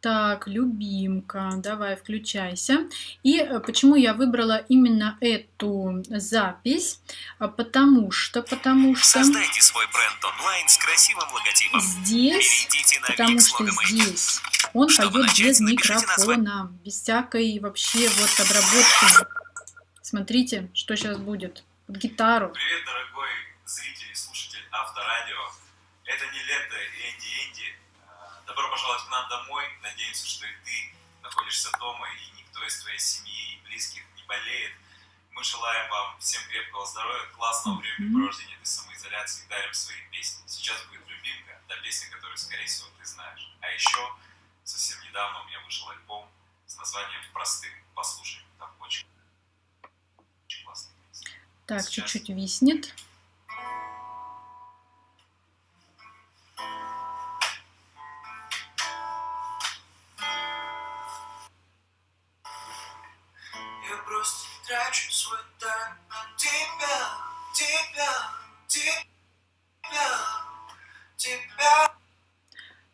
Так, любимка, давай, включайся. И э, почему я выбрала именно эту запись? А, потому что, потому что... Создайте свой бренд онлайн с красивым логотипом. Здесь, потому что здесь он Чтобы поет начать, без микрофона, без всякой вообще вот обработки. Смотрите, что сейчас будет. Под гитару. Привет, дорогой зритель и слушатель Авторадио. Это не лето, Энди Энди. Добро пожаловать к нам домой. Надеемся, что и ты находишься дома, и никто из твоей семьи и близких не болеет. Мы желаем вам всем крепкого здоревья, классного времяпровождения этой самоизоляции и дарим свои песни. Сейчас будет любимка, та песня, которую, скорее всего, ты знаешь. А еще совсем недавно у меня вышел альбом с названием «Простым». Послушай, там очень, очень классный песня. Так, чуть-чуть виснет. Трачу свой тайм на тебя, тебя, тебя, тебя.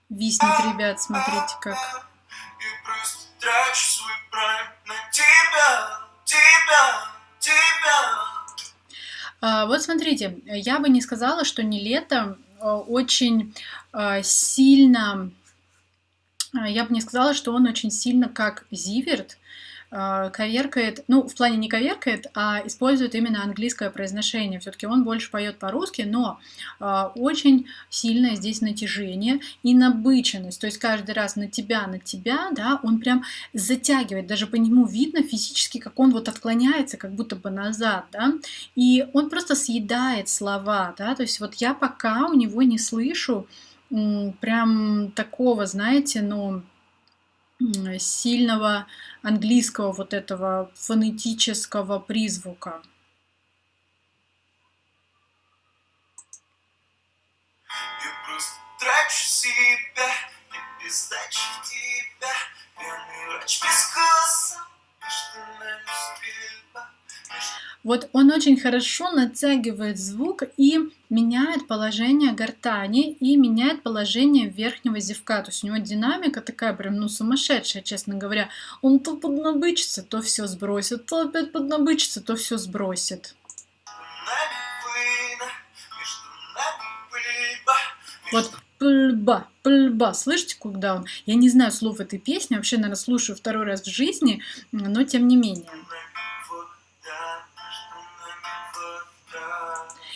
Виснет, ребят, смотрите как. И просто трачу свой прайм на тебя, тебя, тебя. А, вот смотрите, я бы не сказала, что не лето а, очень а, сильно, а, я бы не сказала, что он очень сильно как Зиверт, коверкает, ну, в плане не коверкает, а использует именно английское произношение. Все-таки он больше поет по-русски, но э, очень сильное здесь натяжение и набыченность. То есть каждый раз на тебя, на тебя, да, он прям затягивает. Даже по нему видно физически, как он вот отклоняется, как будто бы назад, да. И он просто съедает слова, да. То есть вот я пока у него не слышу прям такого, знаете, ну сильного английского вот этого фонетического призвука. Без тебя, пьяный врач без вкуса, между нами стрельба, вот он очень хорошо натягивает звук и меняет положение гортани и меняет положение верхнего зевка. То есть у него динамика такая прям, ну, сумасшедшая, честно говоря. Он то поднабычится, то все сбросит, то опять поднабычится, то все сбросит. Вот пыльба, пыльба. Слышите, куда он? Я не знаю слов этой песни, вообще, наверное, слушаю второй раз в жизни, но тем не менее.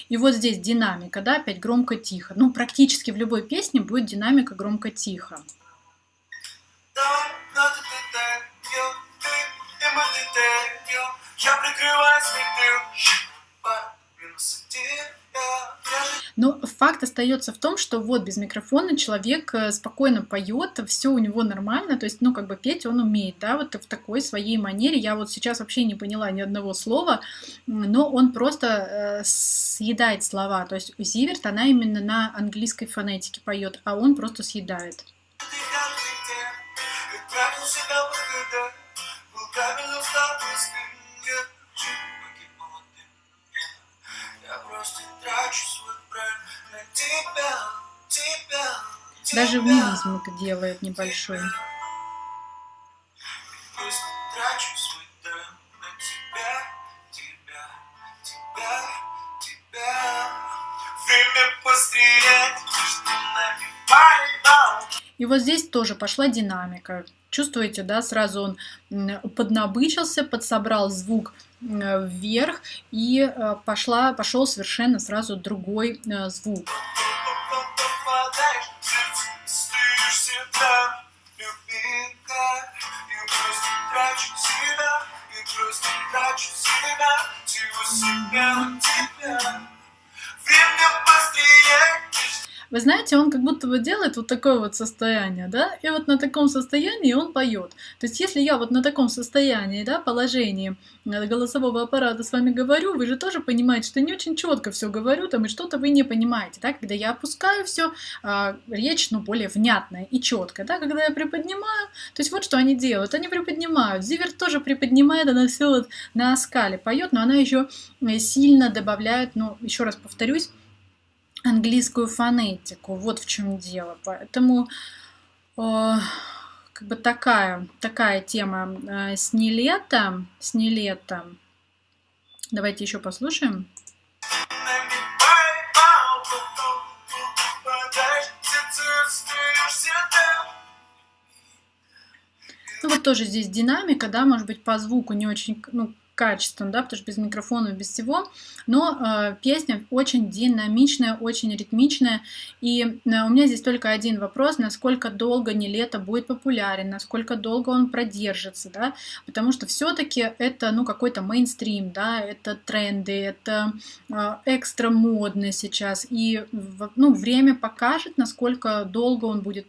И вот здесь динамика, да, опять громко-тихо. Ну, практически в любой песне будет динамика громко-тихо. Я прикрываюсь но факт остается в том, что вот без микрофона человек э, спокойно поет, все у него нормально, то есть, ну, как бы петь он умеет, да, вот в такой своей манере. Я вот сейчас вообще не поняла ни одного слова, но он просто э, съедает слова. То есть Зиверт, она именно на английской фонетике поет, а он просто съедает. Даже мизмик делает небольшой. И вот здесь тоже пошла динамика. Чувствуете, да, сразу он поднабычился, подсобрал звук вверх и э, пошла, пошел совершенно сразу другой э, звук. Вы знаете, он как будто бы делает вот такое вот состояние, да, и вот на таком состоянии он поет. То есть, если я вот на таком состоянии, да, положении э, голосового аппарата с вами говорю, вы же тоже понимаете, что не очень четко все говорю, там, и что-то вы не понимаете, да, когда я опускаю все, а, речь, ну, более внятная и четкая, да, когда я приподнимаю, то есть вот что они делают, они приподнимают, Зиверт тоже приподнимает, она все вот на скале поет, но она еще э, сильно добавляет, ну, еще раз повторюсь, английскую фонетику. Вот в чем дело. Поэтому, э, как бы такая, такая тема э, с нелета, с нелета. Давайте еще послушаем. Ну вот тоже здесь динамика, да, может быть по звуку не очень, ну, качеством, да, потому что без микрофона, без всего, но э, песня очень динамичная, очень ритмичная, и э, у меня здесь только один вопрос, насколько долго не лето будет популярен, насколько долго он продержится, да, потому что все-таки это, ну, какой-то мейнстрим, да, это тренды, это э, экстра модно сейчас, и, ну, время покажет, насколько долго он будет